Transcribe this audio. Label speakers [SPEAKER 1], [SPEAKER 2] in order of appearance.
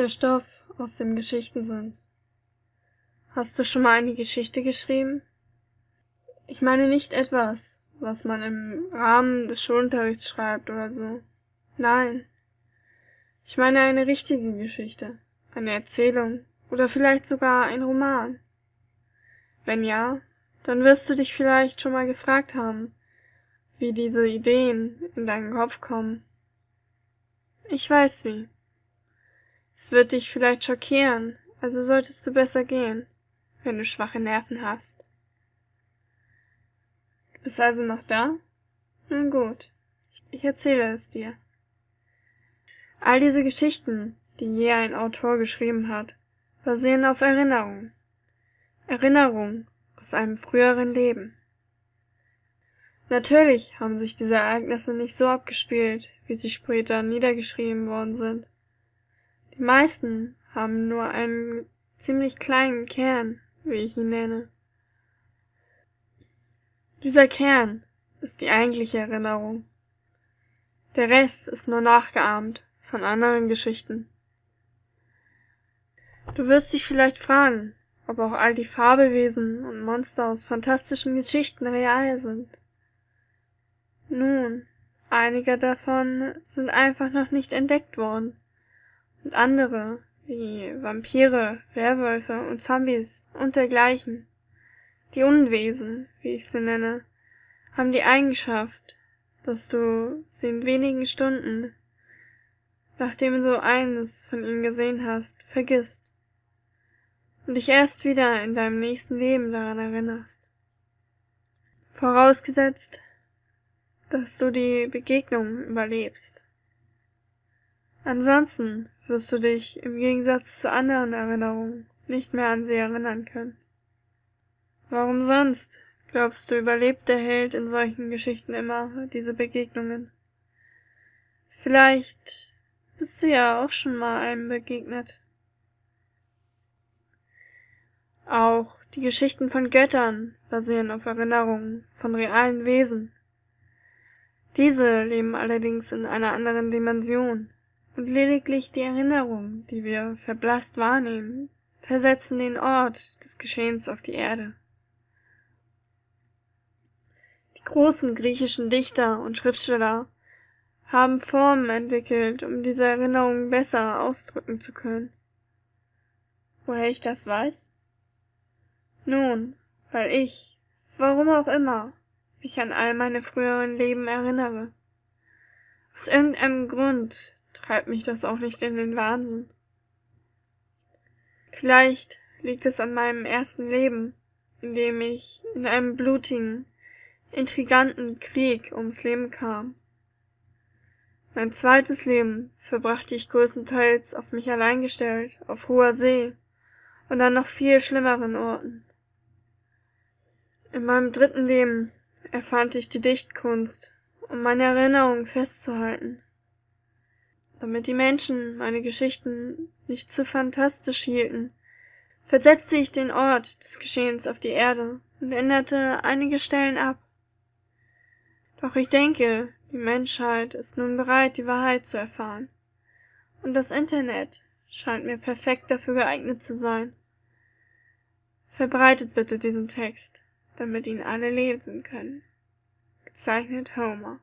[SPEAKER 1] der Stoff, aus dem Geschichten sind. Hast du schon mal eine Geschichte geschrieben? Ich meine nicht etwas, was man im Rahmen des Schulunterrichts schreibt oder so. Nein. Ich meine eine richtige Geschichte, eine Erzählung oder vielleicht sogar ein Roman. Wenn ja, dann wirst du dich vielleicht schon mal gefragt haben, wie diese Ideen in deinen Kopf kommen. Ich weiß wie. Es wird dich vielleicht schockieren, also solltest du besser gehen, wenn du schwache Nerven hast. Du bist also noch da? Nun gut, ich erzähle es dir. All diese Geschichten, die je ein Autor geschrieben hat, basieren auf Erinnerung. Erinnerung aus einem früheren Leben. Natürlich haben sich diese Ereignisse nicht so abgespielt, wie sie später niedergeschrieben worden sind. Meisten haben nur einen ziemlich kleinen Kern, wie ich ihn nenne. Dieser Kern ist die eigentliche Erinnerung. Der Rest ist nur nachgeahmt von anderen Geschichten. Du wirst dich vielleicht fragen, ob auch all die Fabelwesen und Monster aus fantastischen Geschichten real sind. Nun, einige davon sind einfach noch nicht entdeckt worden und andere, wie Vampire, Werwölfe und Zombies und dergleichen, die Unwesen, wie ich sie nenne, haben die Eigenschaft, dass du sie in wenigen Stunden, nachdem du eines von ihnen gesehen hast, vergisst und dich erst wieder in deinem nächsten Leben daran erinnerst. Vorausgesetzt, dass du die Begegnung überlebst. Ansonsten wirst du dich im Gegensatz zu anderen Erinnerungen nicht mehr an sie erinnern können. Warum sonst, glaubst du, überlebt der Held in solchen Geschichten immer diese Begegnungen? Vielleicht bist du ja auch schon mal einem begegnet. Auch die Geschichten von Göttern basieren auf Erinnerungen von realen Wesen. Diese leben allerdings in einer anderen Dimension und lediglich die Erinnerungen, die wir verblasst wahrnehmen, versetzen den Ort des Geschehens auf die Erde. Die großen griechischen Dichter und Schriftsteller haben Formen entwickelt, um diese Erinnerungen besser ausdrücken zu können. Woher ich das weiß? Nun, weil ich, warum auch immer, mich an all meine früheren Leben erinnere. Aus irgendeinem Grund treibt mich das auch nicht in den Wahnsinn. Vielleicht liegt es an meinem ersten Leben, in dem ich in einem blutigen, intriganten Krieg ums Leben kam. Mein zweites Leben verbrachte ich größtenteils auf mich allein gestellt, auf hoher See und an noch viel schlimmeren Orten. In meinem dritten Leben erfand ich die Dichtkunst, um meine Erinnerungen festzuhalten damit die Menschen meine Geschichten nicht zu fantastisch hielten, versetzte ich den Ort des Geschehens auf die Erde und änderte einige Stellen ab. Doch ich denke, die Menschheit ist nun bereit, die Wahrheit zu erfahren. Und das Internet scheint mir perfekt dafür geeignet zu sein. Verbreitet bitte diesen Text, damit ihn alle lesen können. Gezeichnet Homer.